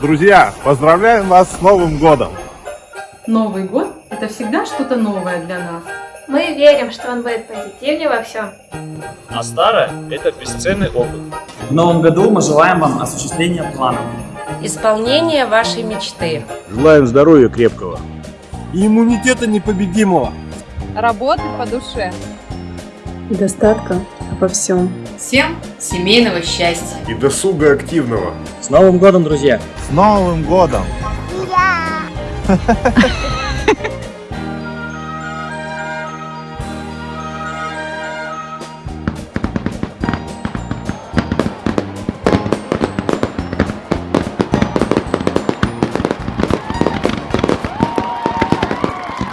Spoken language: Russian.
Друзья, поздравляем вас с Новым годом! Новый год – это всегда что-то новое для нас. Мы верим, что он будет позитивнее во всем. А старое – это бесценный опыт. В новом году мы желаем вам осуществления планов. Исполнение вашей мечты. Желаем здоровья крепкого. И иммунитета непобедимого. Работы по душе. И достатка во всем. Всем семейного счастья. И досуга активного. С Новым годом, друзья! С Новым годом! Ура!